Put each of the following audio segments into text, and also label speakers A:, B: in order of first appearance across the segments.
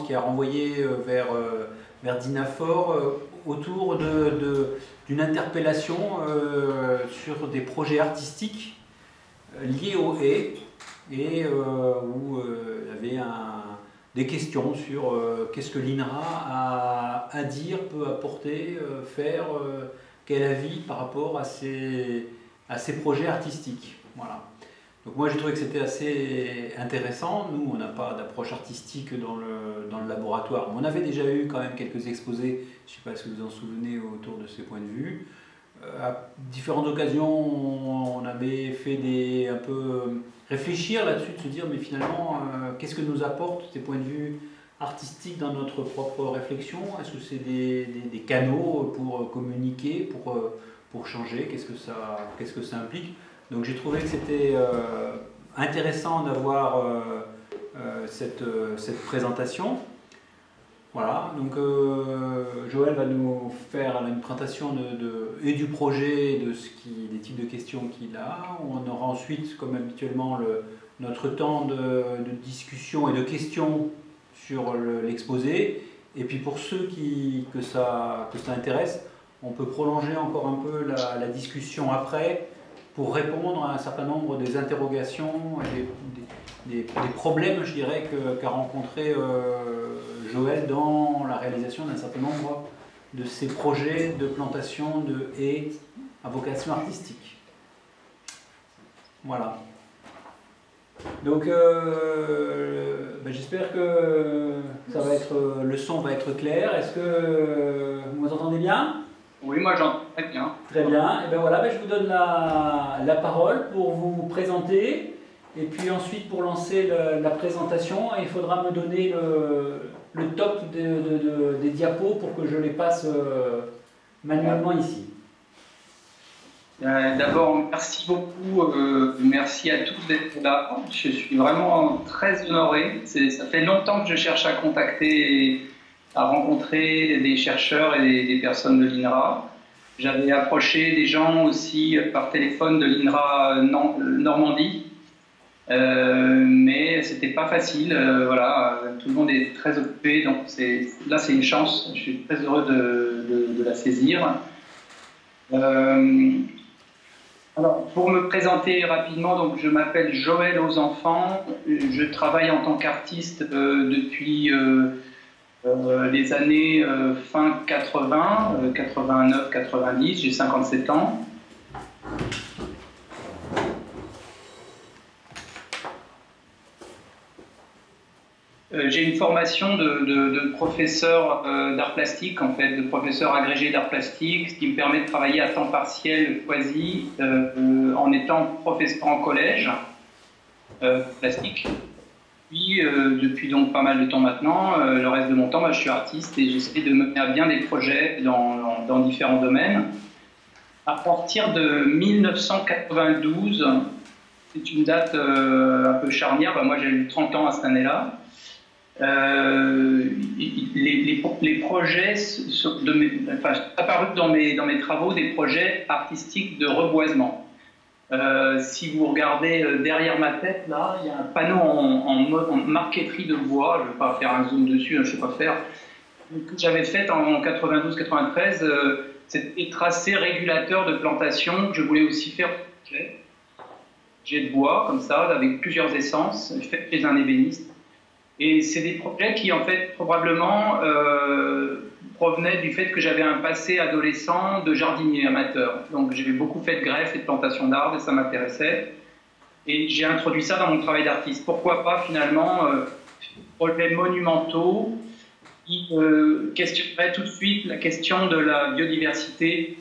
A: qui a renvoyé vers, vers Dinafor autour d'une interpellation sur des projets artistiques liés aux haies et où il y avait des questions sur qu'est-ce que l'INRA a à dire, peut apporter, faire, quel avis par rapport à ces, à ces projets artistiques. Voilà. Donc moi j'ai trouvé que c'était assez intéressant. Nous on n'a pas d'approche artistique dans le, dans le laboratoire. On avait déjà eu quand même quelques exposés, je ne sais pas si vous vous en souvenez, autour de ces points de vue. Euh, à différentes occasions on avait fait des, un peu réfléchir là-dessus, de se dire mais finalement euh, qu'est-ce que nous apportent ces points de vue artistiques dans notre propre réflexion? Est-ce que c'est des, des, canaux pour communiquer, pour, pour changer? Qu'est-ce qu'est-ce que ça implique? Donc j'ai trouvé que c'était euh, intéressant d'avoir euh, euh, cette, cette, présentation. Voilà, donc Joël va nous faire une présentation de, et du projet, de ce qui, des types de questions qu'il a. On aura ensuite, comme habituellement, le, notre temps de, discussion et de questions sur l'exposé. et puis pour ceux qui, que, ça, que ça intéresse, on peut prolonger encore un peu la discussion après pour répondre à un certain nombre des interrogations et des, problèmes, je dirais, qu'a rencontré euh, Joël dans la réalisation d'un certain nombre de ses projets de plantation de haies à vocation artistique. Voilà. Donc, euh, ben, j'espère que ça va être, le son va être clair. Est-ce que vous m'entendez bien?
B: Oui, moi j'entends très bien.
A: Très bien. Et bien voilà, ben, je vous donne la, la, parole pour vous présenter. Et puis ensuite, pour lancer la présentation, il faudra me donner le, le top de, des diapos pour que je les passe euh, manuellement ici.
B: Euh, d'abord, merci beaucoup, euh, merci à tous d'être là. Je suis vraiment très honoré. Ça fait longtemps que je cherche à contacter à rencontrer des chercheurs et des, personnes de l'INRA. J'avais approché des gens aussi par téléphone de l'INRA Normandie, euh, mais c'était pas facile. Euh, voilà, tout le monde est très occupé, donc là c'est une chance. Je suis très heureux de, la saisir. Euh, alors, pour me présenter rapidement, donc je m'appelle Joël aux enfants. Je travaille en tant qu'artiste euh, depuis euh, les années euh, fin 80, 89, 90, j'ai 57 ans. Euh, j'ai une formation de, professeur d'art plastique, en fait, de professeur agrégé d'art plastique, ce qui me permet de travailler à temps partiel quasi en étant professeur en collège plastique. Euh, depuis donc pas mal de temps maintenant, euh, le reste de mon temps, bah, je suis artiste et j'essaie de mener à bien des projets dans, différents domaines. À partir de 1992, c'est une date euh, un peu charnière, bah, moi j'ai eu 30 ans à cette année-là, les, projets mes, enfin, apparus dans mes, dans mes travaux des projets artistiques de reboisement. Euh, si vous regardez euh, derrière ma tête, là, il y a un panneau en, marqueterie de bois, je ne vais pas faire un zoom dessus, hein, je ne sais pas faire, j'avais fait en 92-93, euh, c'était tracé régulateur de plantation que je voulais aussi faire. J'ai de bois, comme ça, avec plusieurs essences, fait chez un ébéniste. Et c'est des projets qui, en fait, probablement provenait du fait que j'avais un passé adolescent de jardinier amateur. Donc j'ai beaucoup fait de greffes et de plantations d'arbres et ça m'intéressait. Et j'ai introduit ça dans mon travail d'artiste. Pourquoi pas finalement euh, projets monumentaux qui euh, questionneraient tout de suite la question de la biodiversité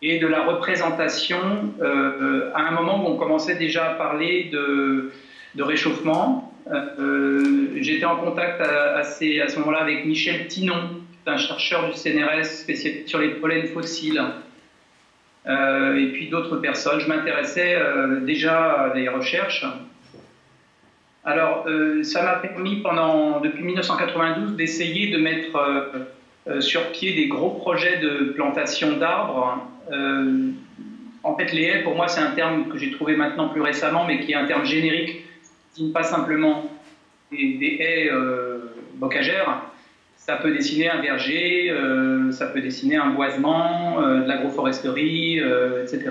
B: et de la représentation euh, à un moment où on commençait déjà à parler de, de réchauffement. J'étais en contact à, à ce moment-là avec Michel Tinon, un chercheur du CNRS spécialisé sur les pollens fossiles, euh, et puis d'autres personnes. Je m'intéressais euh, déjà à des recherches. Alors, euh, ça m'a permis pendant, depuis 1992 d'essayer de mettre sur pied des gros projets de plantation d'arbres. en fait, les haies, pour moi, c'est un terme que j'ai trouvé maintenant plus récemment, mais qui est un terme générique, qui ne pas simplement des, haies bocagère, ça peut dessiner un verger, ça peut dessiner un boisement, de l'agroforesterie, etc.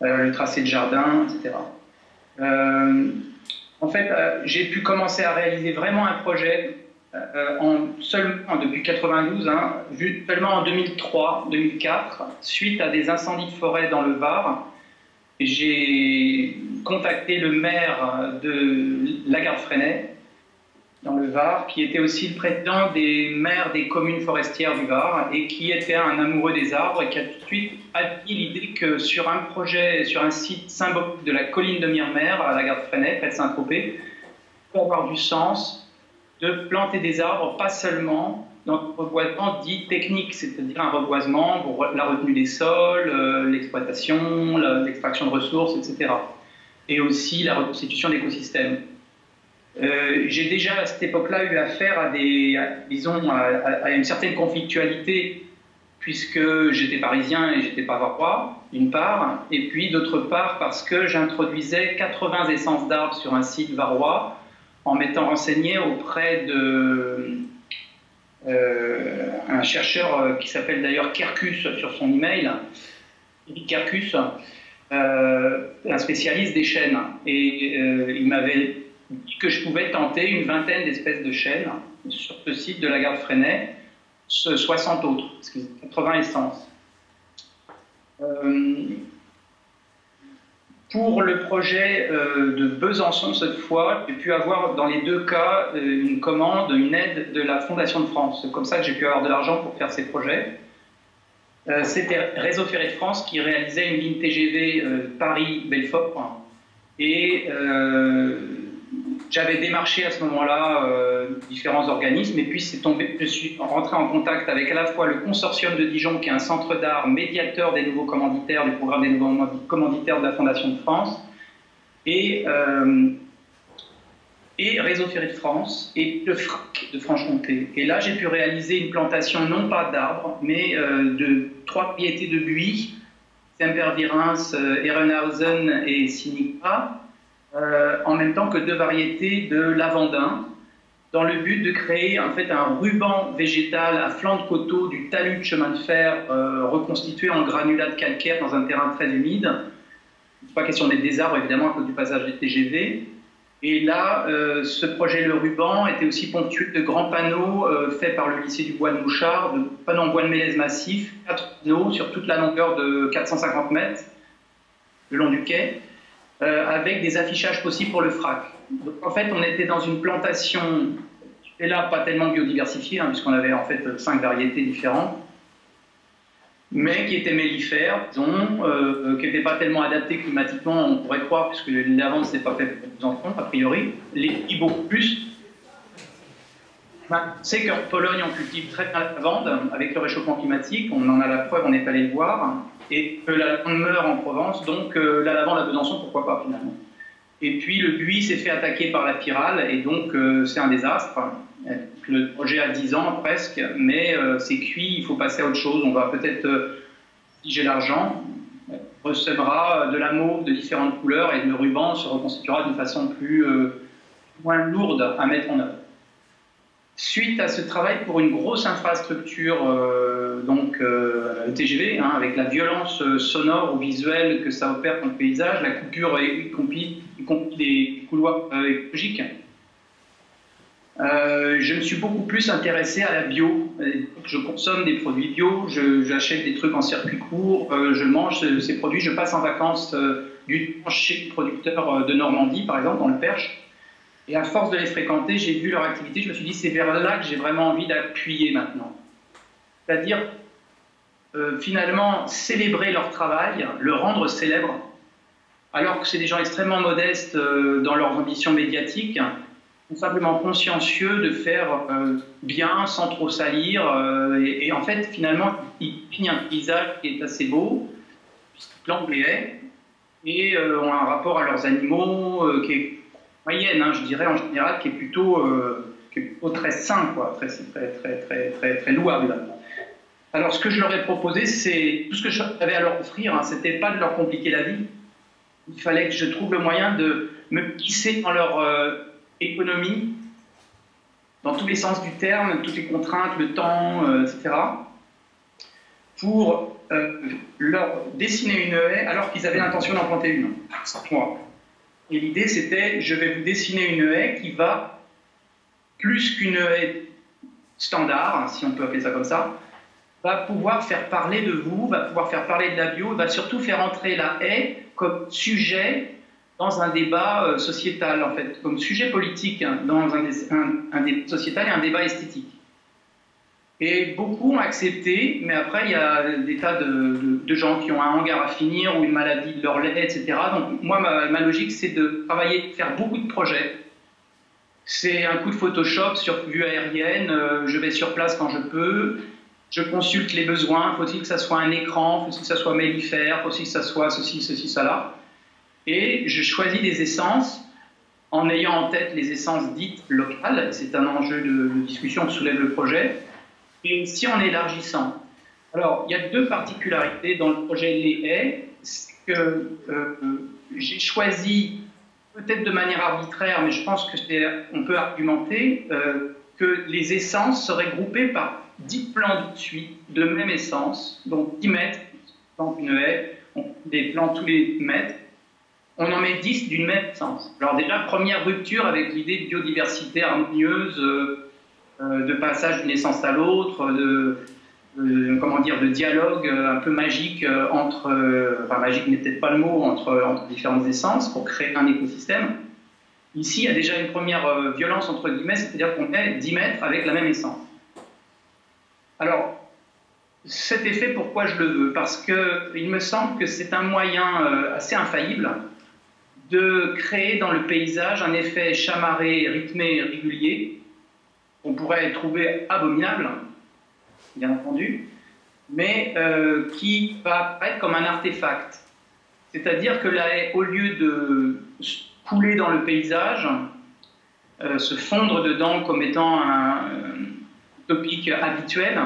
B: le tracé de jardin, etc. en fait, j'ai pu commencer à réaliser vraiment un projet euh, en, depuis 92, hein, seulement en 2003-2004, suite à des incendies de forêt dans le Var, j'ai contacté le maire de Lagarde-Freinet, dans le Var, qui était aussi le président des maires des communes forestières du Var et qui était un amoureux des arbres et qui a tout de suite admis l'idée que sur un projet, sur un site symbolique de la colline de Myrmer à Lagarde-Freinet, près de Saint-Tropez, peut avoir du sens de planter des arbres, pas seulement dans un reboisement dit technique, c'est-à-dire un reboisement pour la retenue des sols, euh, l'exploitation, l'extraction de ressources, etc. Et aussi la reconstitution d'écosystèmes. Euh, j'ai déjà à cette époque-là eu affaire à une certaine conflictualité puisque j'étais parisien et j'étais pas roi, d'une part, et puis d'autre part parce que j'introduisais 80 essences d'arbres sur un site varois en m'étant renseigné auprès de euh, un chercheur euh, qui s'appelle d'ailleurs Kerkus sur son email, Kerkus, euh, un spécialiste des chênes. Et il m'avait que je pouvais tenter une vingtaine d'espèces de chênes sur ce site de la gare Freinet, 60 autres, 80 essences. Pour le projet euh, de Besançon, cette fois, j'ai pu avoir dans les deux cas euh, une commande, une aide de la Fondation de France. C'est comme ça que j'ai pu avoir de l'argent pour faire ces projets. Euh, c'était Réseau Ferré de France qui réalisait une ligne TGV Paris-Belfort. Et j'avais démarché à ce moment-là euh, différents organismes et puis tombé, je suis rentré en contact avec à la fois le consortium de Dijon qui est un centre d'art médiateur des nouveaux commanditaires du programme des nouveaux commanditaires de la Fondation de France et, euh, Réseau Ferré de France et le FRAC de Franche-Comté. Et là j'ai pu réaliser une plantation non pas d'arbres mais euh, de trois piétés de buis, Sempervirens, Ehrenhausen et Sinica euh, en même temps que deux variétés de lavandin, dans le but de créer en fait un ruban végétal à flanc de coteau du talus de chemin de fer euh, reconstitué en granulat de calcaire dans un terrain très humide. n'est pas question des arbres évidemment à cause du passage des TGV. Et là, euh, ce projet Le Ruban était aussi ponctué de grands panneaux faits par le lycée du Bois de Mouchard, de panneaux en bois de mélèze massif, quatre panneaux sur toute la longueur de 450 mètres le long du quai. Euh, avec des affichages possibles pour le frac. En fait, on était dans une plantation, et là, pas tellement biodiversifiée, hein, puisqu'on avait en fait cinq variétés différentes, mais qui étaient mellifères, disons, euh, qui n'étaient pas tellement adaptées climatiquement, on pourrait croire, puisque l'avance n'est pas fait pour les enfants, a priori, les petits beaucoup plus. Ben, c'est qu'en Pologne, on cultive très bien la lavande avec le réchauffement climatique, on en a la preuve, on est allé le voir et lavande meurt en Provence, donc euh, la lavande à Besançon, pourquoi pas finalement. Et puis le buis s'est fait attaquer par la pyrale, et donc euh, c'est un désastre. Le projet a 10 ans presque, mais euh, c'est cuit, il faut passer à autre chose. On va peut-être, si j'ai l'argent, recevra de la mauve de différentes couleurs et le ruban se reconstituera d'une façon plus moins lourde à mettre en œuvre. Suite à ce travail pour une grosse infrastructure, euh, donc euh, TGV, hein, avec la violence euh, sonore ou visuelle que ça opère dans le paysage, la coupure, des couloirs écologiques, je me suis beaucoup plus intéressé à la bio. Je consomme des produits bio, j'achète des trucs en circuit court, je mange ces produits, je passe en vacances du temps chez les producteurs de Normandie, par exemple, dans le Perche. Et à force de les fréquenter, j'ai vu leur activité, je me suis dit, c'est vers là que j'ai vraiment envie d'appuyer maintenant. C'est-à-dire, euh, finalement, célébrer leur travail, le rendre célèbre, alors que c'est des gens extrêmement modestes euh, dans leurs ambitions médiatiques, sont simplement consciencieux de faire euh, bien sans trop salir. Et, en fait, finalement, ils pignent un paysage qui est assez beau, haies, et ont un rapport à leurs animaux qui est moyenne, hein, je dirais en général, qui est plutôt, très sain, quoi, très, très, très, très, très, louable. Alors, ce que je leur ai proposé, c'est tout ce que j'avais à leur offrir, hein, c'était pas de leur compliquer la vie. Il fallait que je trouve le moyen de me glisser dans leur euh, économie dans tous les sens du terme, toutes les contraintes, le temps, etc., pour leur dessiner une haie alors qu'ils avaient l'intention d'en planter une. Et l'idée, c'était, je vais vous dessiner une haie qui va, plus qu'une haie standard, si on peut appeler ça comme ça, va pouvoir faire parler de vous, va pouvoir faire parler de la bio, va surtout faire entrer la haie comme sujet dans un débat euh, sociétal, en fait, comme sujet politique hein, dans un, débat sociétal et un débat esthétique. Et beaucoup ont accepté, mais après, il y a des tas de, gens qui ont un hangar à finir ou une maladie de leur lait, etc. Donc, moi, ma, logique, c'est de travailler, faire beaucoup de projets. C'est un coup de Photoshop sur vue aérienne, euh, je vais sur place quand je peux, je consulte les besoins, faut-il que ça soit un écran, faut-il que ça soit mellifère, faut-il que ça soit ceci, ceci, cela. Et je choisis des essences en ayant en tête les essences dites locales, c'est un enjeu de, discussion que soulève le projet, et aussi en élargissant. Alors, il y a deux particularités dans le projet Les Haies, c'est que euh, j'ai choisi, peut-être de manière arbitraire, mais je pense qu'on peut argumenter, euh, que les essences seraient groupées par 10 plants de suite de même essence, donc 10 mètres, dans une haie, des plants tous les mètres, on en met 10 d'une même essence. Alors déjà, première rupture avec l'idée de biodiversité harmonieuse, euh, euh, de passage d'une essence à l'autre, de, comment dire, de dialogue euh, un peu magique entre, enfin magique n'est peut-être pas le mot, entre, entre différentes essences pour créer un écosystème. Ici, il y a déjà une première violence entre guillemets, c'est-à-dire qu'on met 10 mètres avec la même essence. Alors, cet effet, pourquoi je le veux? Parce qu'il me semble que c'est un moyen euh, assez infaillible de créer dans le paysage un effet chamarré, rythmé, régulier, qu'on pourrait trouver abominable, bien entendu, mais euh, qui va apparaître comme un artefact. C'est-à-dire que là, au lieu de couler dans le paysage, euh, se fondre dedans comme étant un, topique habituel,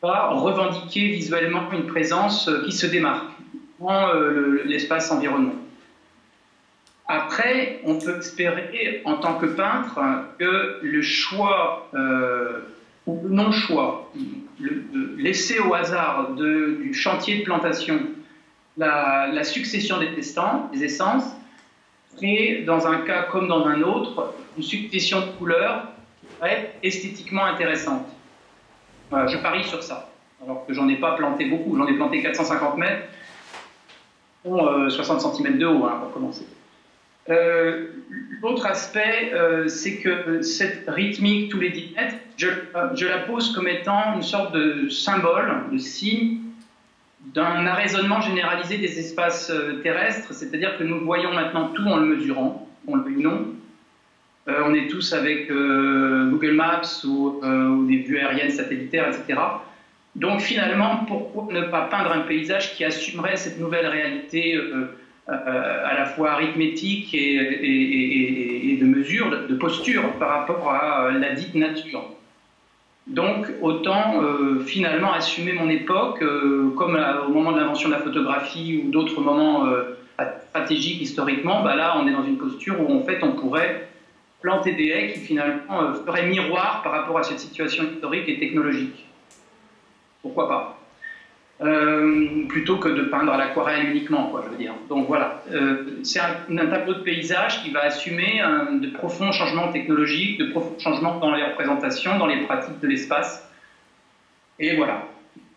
B: va revendiquer visuellement une présence euh, qui se démarque dans euh, l'espace environnement. Après, on peut espérer, en tant que peintre, que le choix euh, ou le non-choix, laisser au hasard du chantier de plantation la, la succession des testants, des essences, crée, dans un cas comme dans un autre, une succession de couleurs esthétiquement intéressante. je parie sur ça. Alors que j'en ai pas planté beaucoup, j'en ai planté 450 mètres, 60 euh, cm de haut hein, pour commencer. Euh, l'autre aspect, euh, c'est que cette rythmique tous les 10 mètres, je, la pose comme étant une sorte de symbole, de signe d'un arraisonnement généralisé des espaces terrestres, c'est-à-dire que nous voyons maintenant tout en le mesurant, on le veut non, euh, on est tous avec euh, Google Maps euh, ou, des vues aériennes satellitaires, etc. Donc finalement, pourquoi ne pas peindre un paysage qui assumerait cette nouvelle réalité à la fois arithmétique et, de mesure, de, posture par rapport à la dite nature? Donc, autant finalement assumer mon époque, comme au moment de l'invention de la photographie ou d'autres moments stratégiques historiquement, bah là, on est dans une posture où en fait, on pourrait des haies qui finalement euh, feraient miroir par rapport à cette situation historique et technologique. Pourquoi pas euh, plutôt que de peindre à l'aquarelle uniquement, quoi, je veux dire. Donc voilà, euh, c'est un, tableau de paysage qui va assumer de profonds changements technologiques, de profonds changements dans les représentations, dans les pratiques de l'espace. Et voilà,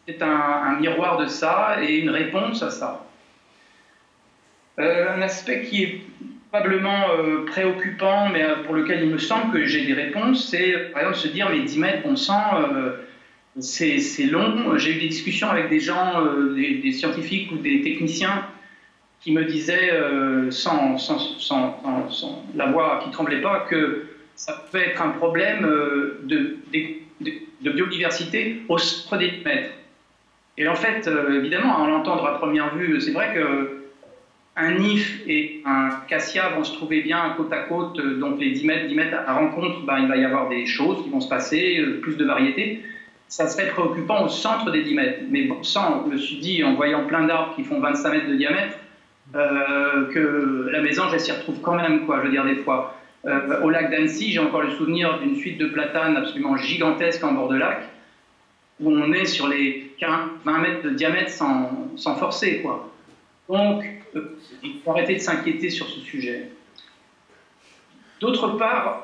B: c'est un, un, miroir de ça et une réponse à ça. un aspect qui est probablement euh, préoccupant, mais euh, pour lequel il me semble que j'ai des réponses, c'est par exemple se dire mais 10 mètres, bon sang, euh, c'est long. J'ai eu des discussions avec des gens, des, scientifiques ou des techniciens qui me disaient, sans, sans, sans, la voix qui tremblait pas, que ça peut être un problème de, de, de biodiversité au centre des mètres. Et en fait, évidemment, à l'entendre à première vue, c'est vrai que un IF et un cassia vont se trouver bien côte à côte, euh, donc les 10 mètres, 10 mètres à rencontre, ben, il va y avoir des choses qui vont se passer, euh, plus de variétés. Ça serait préoccupant au centre des 10 mètres. Mais bon, je me suis dit, en voyant plein d'arbres qui font 25 mètres de diamètre, euh, que la maison, elle s'y retrouve quand même, quoi, je veux dire, des fois. au lac d'Annecy, j'ai encore le souvenir d'une suite de platanes absolument gigantesque en bord de lac, où on est sur les 20 mètres de diamètre sans, sans forcer. Quoi. Donc, il faut arrêter de s'inquiéter sur ce sujet. D'autre part,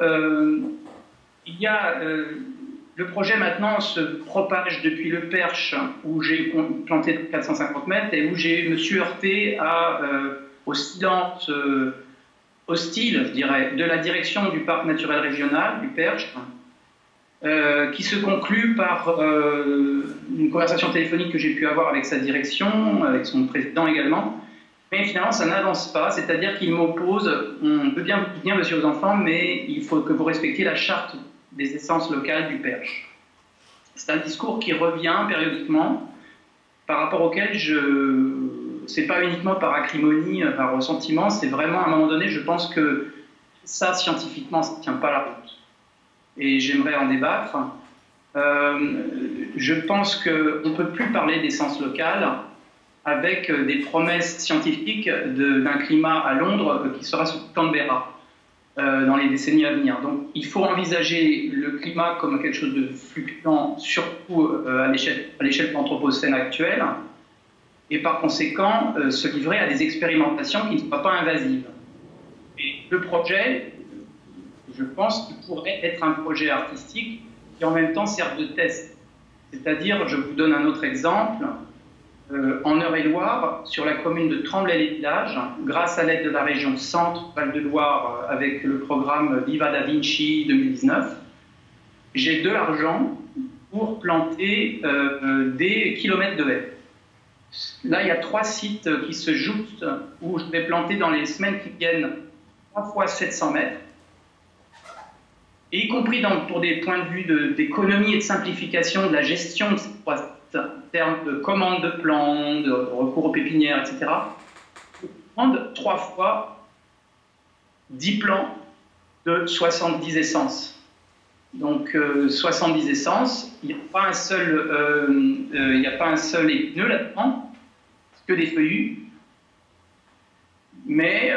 B: il y a le projet maintenant se propage depuis le Perche, où j'ai planté 450 mètres et où je me suis heurté à, euh, au silence euh, hostile, je dirais, de la direction du parc naturel régional du Perche, euh, qui se conclut par une conversation téléphonique que j'ai pu avoir avec sa direction, avec son président également. Mais finalement, ça n'avance pas, c'est-à-dire qu'il m'oppose, on peut bien bien monsieur aux enfants, mais il faut que vous respectiez la charte des essences locales du Perche. C'est un discours qui revient périodiquement, par rapport auquel je. C'est pas uniquement par acrimonie, par ressentiment, c'est vraiment à un moment donné, je pense que ça, scientifiquement, ça ne tient pas la route. Et j'aimerais en débattre. Euh, je pense qu'on ne peut plus parler d'essence locale avec des promesses scientifiques d'un climat à Londres qui sera sous Canberra. Euh, dans les décennies à venir. Donc il faut envisager le climat comme quelque chose de fluctuant, surtout euh, à l'échelle de l'Anthropocène actuelle, et par conséquent euh, se livrer à des expérimentations qui ne soient pas invasives. Et le projet, je pense qu'il pourrait être un projet artistique qui en même temps sert de test. C'est-à-dire, je vous donne un autre exemple, euh, en Eure-et-Loire, sur la commune de Tremblay-les-Villages, grâce à l'aide de la région Centre-Val-de-Loire euh, avec le programme Viva da Vinci 2019, j'ai de l'argent pour planter euh, des kilomètres de haies. Là, il y a trois sites qui se jouent où je vais planter dans les semaines qui viennent 3 fois 700 mètres. Et y compris pour des points de vue d'économie et de simplification de la gestion de ces en termes de commande de plants, de recours aux pépinières, etc., prendre trois fois 10 plants de 70 essences. Donc 70 euh, essences, il n'y a pas un seul, euh, euh, a pas un seul épineux là-dedans, que des feuillus. Mais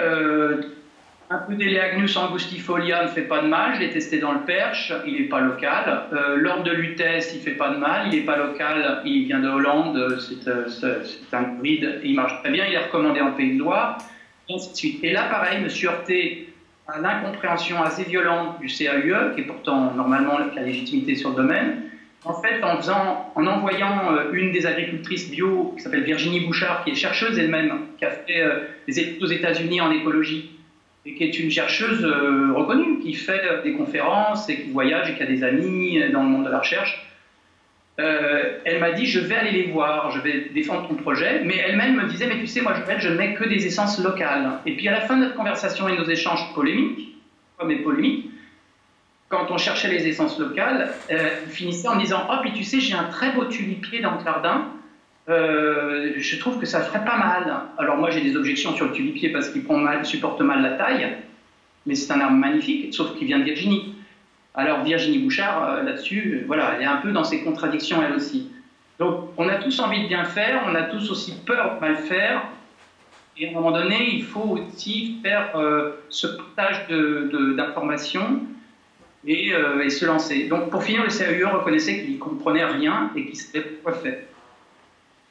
B: un peu d'Eleagnus angustifolia ne fait pas de mal, je l'ai testé dans le Perche, il n'est pas local. Euh, de Lutèce, il ne fait pas de mal, il n'est pas local, il vient de Hollande, c'est euh, un hybride, il marche très bien, il est recommandé en Pays de Loire, et ainsi de suite. Et là, pareil, me suis heurté à l'incompréhension assez violente du CAUE, qui est pourtant normalement la légitimité sur le domaine. En fait, en, envoyant euh, une des agricultrices bio, qui s'appelle Virginie Bouchard, qui est chercheuse elle-même, qui a fait des études aux États-Unis en écologie, et qui est une chercheuse euh, reconnue, qui fait des conférences et qui voyage et qui a des amis dans le monde de la recherche. Euh, elle m'a dit je vais aller les voir, je vais défendre ton projet, mais elle-même me disait mais tu sais moi je, je mets que des essences locales. Et puis à la fin de notre conversation et nos échanges polémiques, comme les polémiques, quand on cherchait les essences locales, euh, finissait en disant oh puis tu sais j'ai un très beau tulipier dans le jardin, euh, je trouve que ça ferait pas mal. Alors moi j'ai des objections sur le tulipier parce qu'il supporte mal la taille, mais c'est un arbre magnifique, sauf qu'il vient de Virginie. Alors Virginie Bouchard, euh, là-dessus, voilà, elle est un peu dans ses contradictions elle aussi. Donc on a tous envie de bien faire, on a tous aussi peur de mal faire, et à un moment donné, il faut aussi faire euh, ce partage d'informations et, et, se lancer. Donc pour finir, le CAUE reconnaissait qu'il ne comprenait rien et qu'il ne savait pas quoi faire.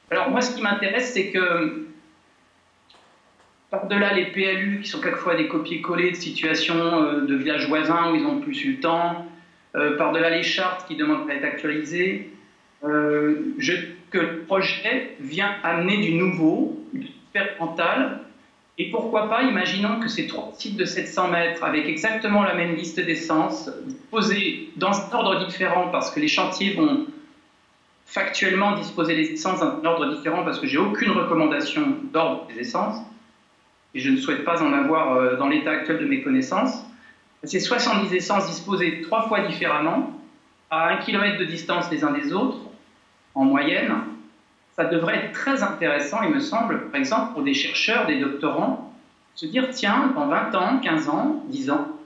B: Alors moi, ce qui m'intéresse, c'est que par-delà les PLU, qui sont quelquefois des copier-coller de situations euh, de villages voisins où ils n'ont plus eu le temps, euh, par-delà les chartes qui demandent à être actualisées, euh, que le projet vient amener du nouveau, du expérimental, et pourquoi pas, imaginons que ces trois sites de 700 mètres, avec exactement la même liste d'essence, posés dans un ordre différent, parce que les chantiers vont factuellement disposer des essences d'un ordre différent parce que j'ai aucune recommandation d'ordre des essences et je ne souhaite pas en avoir euh, dans l'état actuel de mes connaissances. Ces 70 essences disposées trois fois différemment, à un kilomètre de distance les uns des autres, en moyenne, ça devrait être très intéressant, il me semble, par exemple, pour des chercheurs, des doctorants, se dire, tiens, dans 20 ans, 15 ans, 10 ans,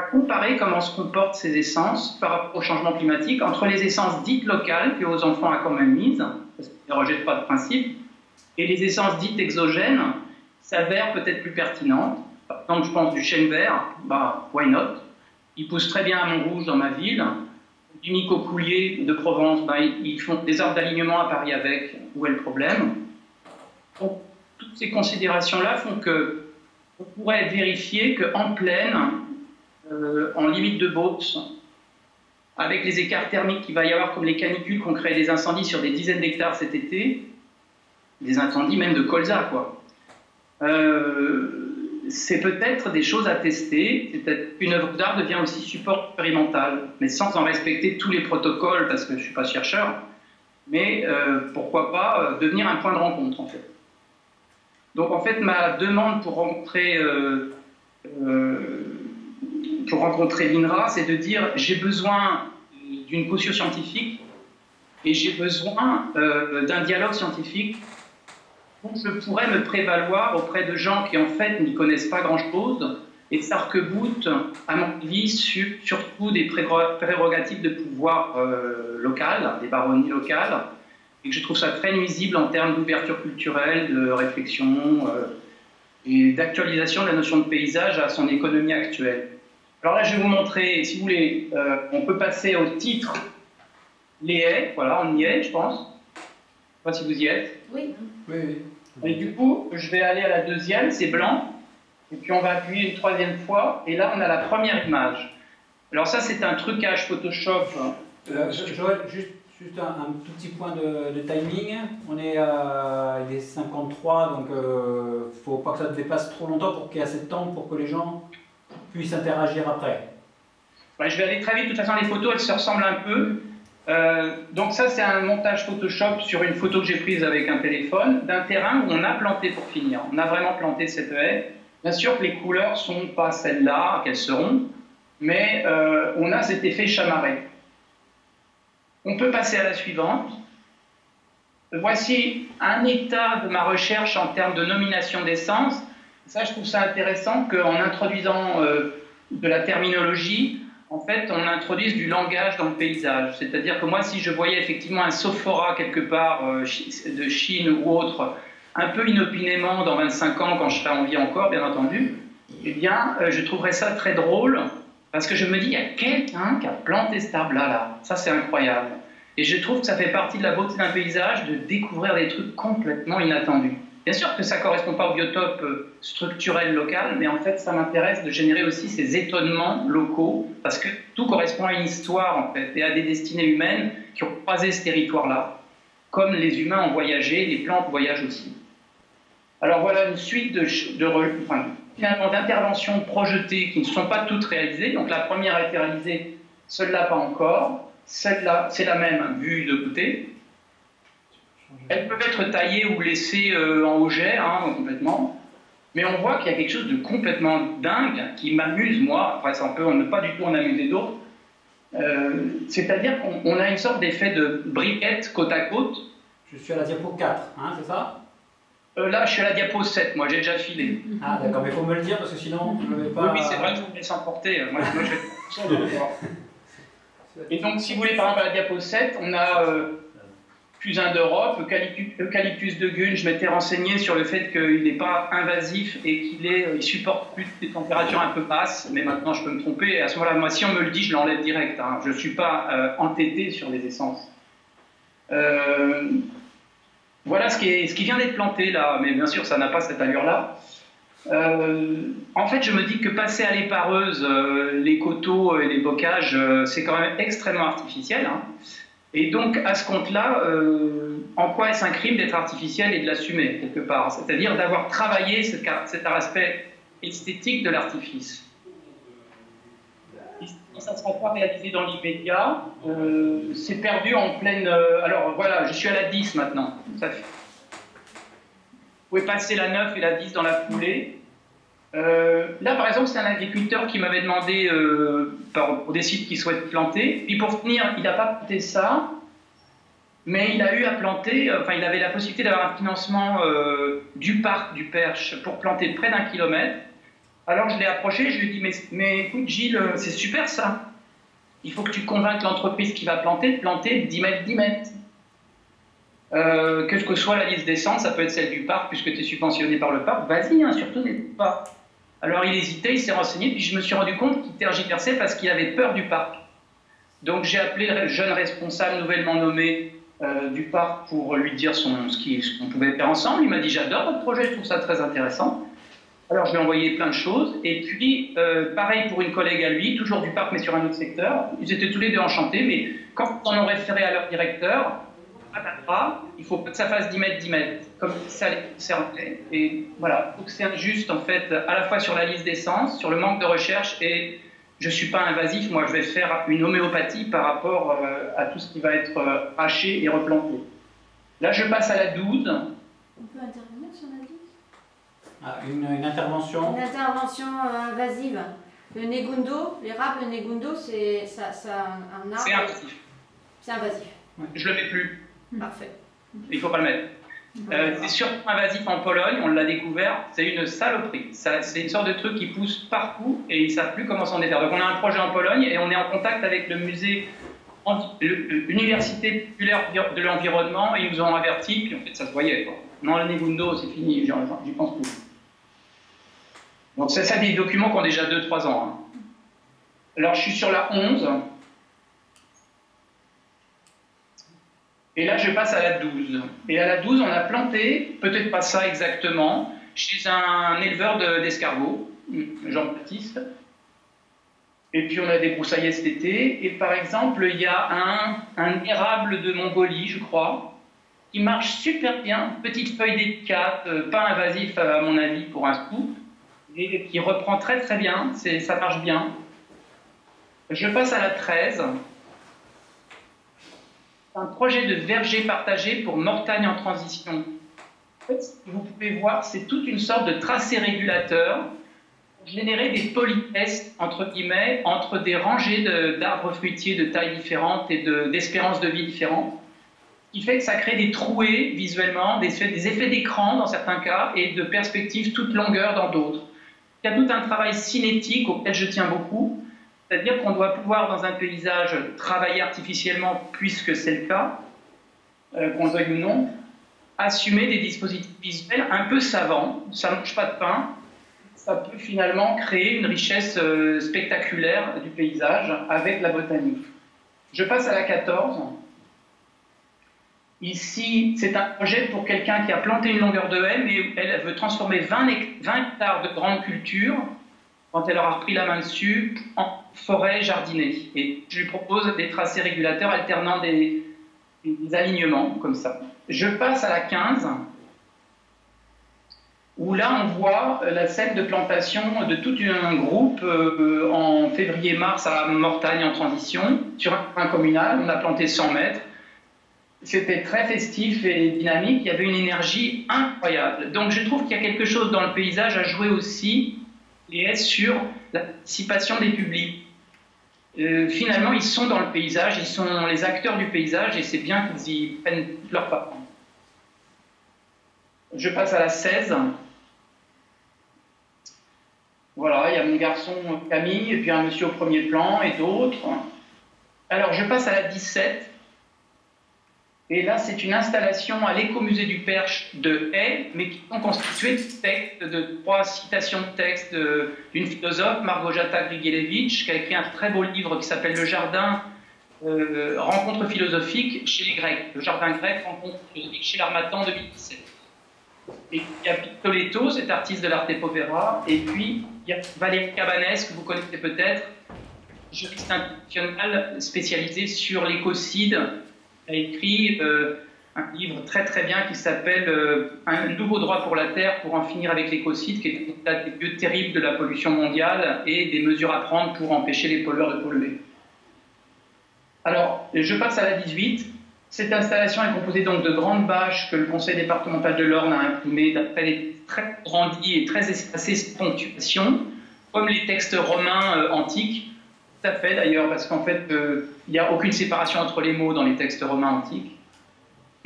B: comparer comment se comportent ces essences par rapport au changement climatique entre les essences dites locales que aux enfants a quand même mises, parce qu'ils ne pas de principe, et les essences dites exogènes s'avèrent peut-être plus pertinentes. Par exemple, je pense du chêne vert, bah, why not? Ils poussent très bien à Montrouge, dans ma ville. Du Nico-Coulier de Provence, bah, ils font des arbres d'alignement à Paris avec. Où est le problème? Toutes ces considérations-là font que on pourrait vérifier qu'en plaine, euh, en limite de Beauce, avec les écarts thermiques qu'il va y avoir, comme les canicules qui ont créé des incendies sur des dizaines d'hectares cet été, des incendies même de colza, quoi. Euh, c'est peut-être des choses à tester. Qu'une œuvre d'art devient aussi support expérimental, mais sans en respecter tous les protocoles, parce que je ne suis pas chercheur. Mais euh, pourquoi pas devenir un point de rencontre, en fait. Donc, en fait, ma demande pour rencontrer, pour rencontrer l'INRA, c'est de dire j'ai besoin d'une caution scientifique et j'ai besoin d'un dialogue scientifique je pourrais me prévaloir auprès de gens qui en fait n'y connaissent pas grand-chose et s'arc-boutent, à mon avis, surtout des prérogatives de pouvoir euh, local, des baronnies locales, et que je trouve ça très nuisible en termes d'ouverture culturelle, de réflexion euh, et d'actualisation de la notion de paysage à son économie actuelle. Alors là, je vais vous montrer, si vous voulez, euh, on peut passer au titre les haies, voilà, on y est, je pense. Je ne sais pas si vous y êtes.
C: Oui.
A: Oui, oui.
B: Et du coup, je vais aller à la deuxième, c'est blanc. Et puis on va appuyer une troisième fois. Et là, on a la première image. Alors ça, c'est un trucage Photoshop.
A: Euh, Joël, juste, juste un, tout petit point de, timing. On est à des 53, donc il euh, ne faut pas que ça dépasse trop longtemps pour qu'il y ait assez de temps pour que les gens puissent interagir après.
B: je vais aller très vite. De toute façon, les photos, elles se ressemblent un peu. Euh, donc ça, c'est un montage Photoshop sur une photo que j'ai prise avec un téléphone d'un terrain où on a planté pour finir. On a vraiment planté cette haie. Bien sûr que les couleurs sont pas celles-là qu'elles seront, mais euh, on a cet effet chamarré. On peut passer à la suivante. Voici un état de ma recherche en termes de nomination d'essence. Ça, je trouve ça intéressant qu'en introduisant euh, de la terminologie, en fait, on introduise du langage dans le paysage. C'est-à-dire que moi, si je voyais effectivement un sophora quelque part euh, de Chine ou autre, un peu inopinément dans 25 ans, quand je serai en vie encore, bien entendu, eh bien, euh, je trouverais ça très drôle, parce que je me dis, il y a quelqu'un qui a planté cet arbre-là, là. Ça, c'est incroyable. Et je trouve que ça fait partie de la beauté d'un paysage de découvrir des trucs complètement inattendus. Bien sûr que ça ne correspond pas au biotope euh, structurel local, mais en fait, ça m'intéresse de générer aussi ces étonnements locaux, parce que tout correspond à une histoire, en fait, et à des destinées humaines qui ont croisé ce territoire-là. Comme les humains ont voyagé, les plantes voyagent aussi. Alors voilà une suite de, finalement d'interventions projetées qui ne sont pas toutes réalisées. Donc la première a été réalisée, celle-là pas encore. Celle-là, c'est la même vue de côté. Elles peuvent être taillées ou laissées euh, en auget, hein, complètement. Mais on voit qu'il y a quelque chose de complètement dingue qui m'amuse, moi. Après, ça peut ne pas du tout en amuser d'autres. Euh, c'est-à-dire qu'on a une sorte d'effet de briquette côte à côte.
A: Je suis à la diapo 4, hein, c'est ça?
B: Euh, Là, je suis à la diapo 7, moi, j'ai déjà filé.
A: Ah, d'accord, mais il faut me le dire parce que sinon, je ne vais pas.
B: Oui, c'est vrai, je vous laisse emporter. Moi, moi je vais... Et donc, si vous voulez, par exemple, à la diapo 7, on a fusain d'Europe, eucalyptus de Gun, je m'étais renseigné sur le fait qu'il n'est pas invasif et qu'il il supporte plus des températures un peu basses, mais maintenant je peux me tromper. Et à ce moment-là, moi, si on me le dit, je l'enlève direct. Hein. Je ne suis pas euh, entêté sur les essences. Euh, voilà ce qui, vient d'être planté là, mais bien sûr, ça n'a pas cette allure-là. Euh, en fait, je me dis que passer à l'épareuse, les coteaux et les bocages, c'est quand même extrêmement artificiel. Hein. Et donc, à ce compte-là, euh, en quoi est-ce un crime d'être artificiel et de l'assumer, quelque part? C'est-à-dire d'avoir travaillé cet, aspect esthétique de l'artifice. Ça ne sera pas réalisé dans l'immédiat. Euh, c'est perdu en pleine... Euh, alors, voilà, je suis à la 10 maintenant. Vous pouvez passer la 9 et la 10 dans la foulée. Euh, là, par exemple, c'est un agriculteur qui m'avait demandé euh, pour des sites qu'il souhaite planter. Puis pour finir, il n'a pas planté ça, mais il a eu à planter, euh, enfin, il avait la possibilité d'avoir un financement du parc du Perche pour planter près d'un kilomètre. Alors je l'ai approché, je lui ai dit mais, écoute Gilles, c'est super ça. Il faut que tu convainques l'entreprise qui va planter de planter 10 mètres, 10 mètres. quelle que soit la liste d'essence, ça peut être celle du parc, puisque tu es subventionné par le parc, vas-y, hein, surtout n'hésite pas. Alors il hésitait, il s'est renseigné, puis je me suis rendu compte qu'il tergiversait parce qu'il avait peur du parc. Donc j'ai appelé le jeune responsable nouvellement nommé euh, du parc pour lui dire son, ce qu'on pouvait faire ensemble. Il m'a dit j'adore votre projet, je trouve ça très intéressant. Alors je lui ai envoyé plein de choses. Et puis euh, pareil pour une collègue à lui, toujours du parc mais sur un autre secteur. Ils étaient tous les deux enchantés, mais quand on en référé à leur directeur, il faut pas que ça fasse 10 mètres, 10 mètres, comme ça les concernait. Et voilà, donc c'est injuste en fait, à la fois sur la liste d'essence, sur le manque de recherche, et je ne suis pas invasif, moi je vais faire une homéopathie par rapport euh, à tout ce qui va être euh, haché et replanté. Là, je passe à la 12.
C: On peut intervenir sur la 12
A: ah, une, intervention?
C: Une intervention euh, invasive. Le negundo, l'érable, le negundo, c'est ça, ça, un arbre.
B: C'est invasif.
C: C'est invasif.
B: Je le mets plus.
C: Parfait.
B: Il ne faut pas le mettre. Euh, c'est surtout invasif en Pologne, on l'a découvert, c'est une saloperie. C'est une sorte de truc qui pousse partout et ils ne savent plus comment s'en défaire. Donc on a un projet en Pologne et on est en contact avec le musée, l'université populaire de l'environnement et ils nous ont averti, puis en fait ça se voyait. Non, le Negundo, c'est fini, j'y pense plus. Donc c'est ça des documents qui ont déjà 2-3 ans. Hein. Alors je suis sur la 11. Et là, je passe à la 12. Et à la 12, on a planté, peut-être pas ça exactement, chez un éleveur d'escargots, Jean-Baptiste. Et puis on a débroussaillé cet été. Et par exemple, il y a un, un érable de Mongolie, je crois, qui marche super bien, petite feuille délicate, euh, pas invasif à mon avis pour un scoop, et qui reprend très très bien, ça marche bien. Je passe à la 13 un projet de verger partagé pour Mortagne en transition. En fait, ce que vous pouvez voir, c'est toute une sorte de tracé régulateur pour générer des politesses, entre guillemets, entre des rangées d'arbres fruitiers de tailles différentes et d'espérances de, vie différentes, qui fait que ça crée des trouées visuellement, des, des effets d'écran dans certains cas et de perspectives toute longueur dans d'autres. Il y a tout un travail cinétique auquel je tiens beaucoup, c'est-à-dire qu'on doit pouvoir, dans un paysage, travailler artificiellement, puisque c'est le cas, euh, qu'on veuille ou non, assumer des dispositifs visuels un peu savants, ça ne mange pas de pain, ça peut finalement créer une richesse euh, spectaculaire du paysage avec la botanique. Je passe à la 14. Ici, c'est un projet pour quelqu'un qui a planté une longueur de haie, mais elle veut transformer 20 hectares de grandes cultures quand elle aura repris la main dessus, en forêt jardinée. Et je lui propose des tracés régulateurs alternant des, alignements, comme ça. Je passe à la 15, où là on voit la scène de plantation de tout un groupe euh, en février-mars à Mortagne en transition, sur un communal, on a planté 100 mètres. C'était très festif et dynamique, il y avait une énergie incroyable. Donc je trouve qu'il y a quelque chose dans le paysage à jouer aussi et sur la participation des publics. Euh, finalement, ils sont dans le paysage, ils sont les acteurs du paysage et c'est bien qu'ils y prennent leur part. Je passe à la 16. Voilà, il y a mon garçon Camille et puis un monsieur au premier plan et d'autres. Alors, je passe à la 17. Et là, c'est une installation à l'écomusée du Perche de haies, mais qui sont constituées de textes, de trois citations de textes d'une philosophe, Margojata Grigelievich, qui a écrit un très beau livre qui s'appelle Le Jardin, euh, rencontre philosophique chez les Grecs. Le Jardin grec, rencontre philosophique chez l'Armatan 2017. Et il y a Pictoletto, cet artiste de l'arte povera, et puis il y a Valérie Cabanès, que vous connaissez peut-être, juriste international spécialisé sur l'écocide a écrit euh, un livre très très bien qui s'appelle euh, Un nouveau droit pour la Terre pour en finir avec l'écocide, qui est un des lieux terribles de la pollution mondiale et des mesures à prendre pour empêcher les pollueurs de polluer. Alors, je passe à la 18. Cette installation est composée donc de grandes bâches que le conseil départemental de l'Orne a imprimées d'après des très grandies et très espacées ponctuations, comme les textes romains euh, antiques, tout fait d'ailleurs, parce qu'en fait, euh, il n'y a aucune séparation entre les mots dans les textes romains antiques.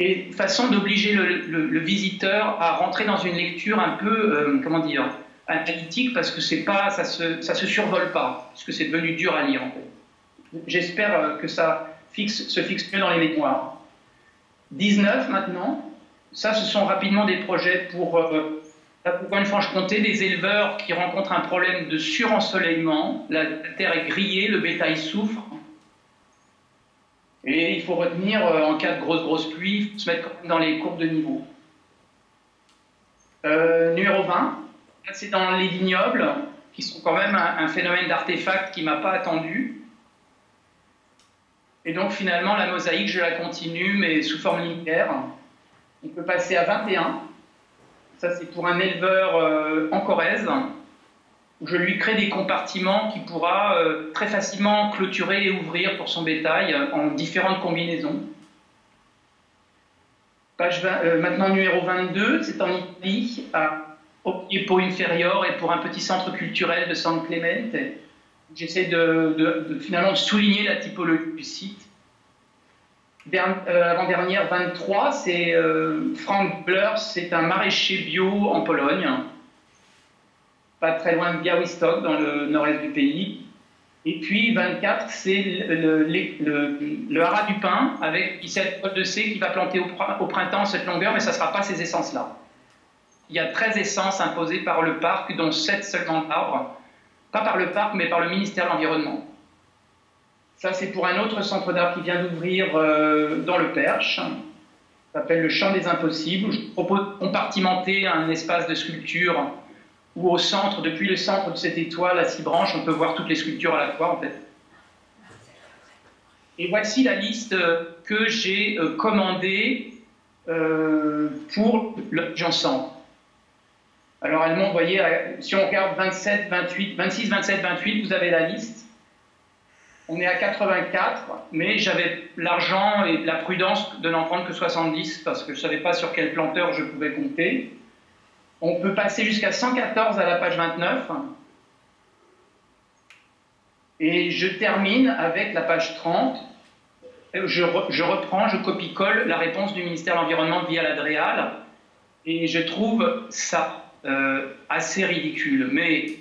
B: Et façon d'obliger le, visiteur à rentrer dans une lecture un peu, euh, comment dire, analytique, parce que c'est pas, ça se, ça se survole pas, puisque c'est devenu dur à lire en fait. J'espère euh, que ça fixe, se fixe mieux dans les mémoires. 19 maintenant, ça ce sont rapidement des projets pour Bourgogne-Franche-Comté, des éleveurs qui rencontrent un problème de surensoleillement. La terre est grillée, le bétail souffre. Et il faut retenir, euh, en cas de grosse, grosse pluie, se mettre dans les courbes de niveau. Euh, numéro 20, c'est dans les vignobles, qui sont quand même un, phénomène d'artefact qui ne m'a pas attendu. Et donc finalement, la mosaïque, je la continue, mais sous forme linéaire. On peut passer à 21. Ça, c'est pour un éleveur euh, en Corrèze, je lui crée des compartiments qu'il pourra euh, très facilement clôturer et ouvrir pour son bétail en différentes combinaisons. Page euh, maintenant numéro 22, c'est en Italie, à pour Inferior et pour un petit centre culturel de San Clemente. J'essaie de, finalement souligner la typologie du site. Euh, avant-dernière, 23, c'est euh, Frank Blur, c'est un maraîcher bio en Pologne, pas très loin de Białystok, dans le nord-est du pays. Et puis 24, c'est le, haras du pin avec cette de C qui va planter au, printemps cette longueur, mais ça ne sera pas ces essences-là. Il y a 13 essences imposées par le parc, dont 7 seulement d'arbres. Pas par le parc, mais par le ministère de l'Environnement. Ça, c'est pour un autre centre d'art qui vient d'ouvrir euh, dans le Perche. Ça s'appelle le Champ des Impossibles. Je propose de compartimenter un espace de sculpture où au centre, depuis le centre de cette étoile à six branches, on peut voir toutes les sculptures à la fois, en fait. Et voici la liste que j'ai euh, commandée euh, pour le Centre. Alors elle voyez, si on regarde 27, 28, 26, 27, 28, vous avez la liste. On est à 84, mais j'avais l'argent et la prudence de n'en prendre que 70 parce que je ne savais pas sur quel planteur je pouvais compter. On peut passer jusqu'à 114 à la page 29. Et je termine avec la page 30. Je, je reprends, je copie-colle la réponse du ministère de l'Environnement via l'Adréal. Et je trouve ça euh, assez ridicule. Mais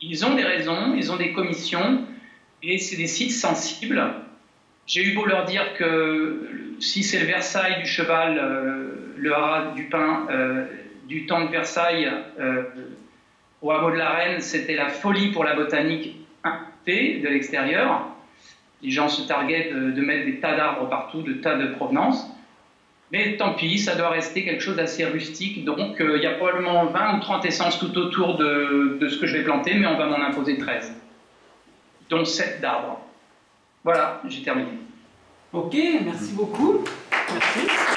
B: ils ont des raisons, ils ont des commissions, et c'est des sites sensibles. J'ai eu beau leur dire que si c'est le Versailles du cheval, euh, le haras du pain euh, du temps de Versailles au hameau de la Reine, c'était la folie pour la botanique de l'extérieur. Les gens se targuaient de, mettre des tas d'arbres partout, de tas de provenance. Mais tant pis, ça doit rester quelque chose d'assez rustique. Donc euh, il y a probablement 20 ou 30 essences tout autour de ce que je vais planter, mais on va m'en imposer 13. Donc 7 d'arbres. Voilà, j'ai terminé.
A: Ok, merci beaucoup. Merci.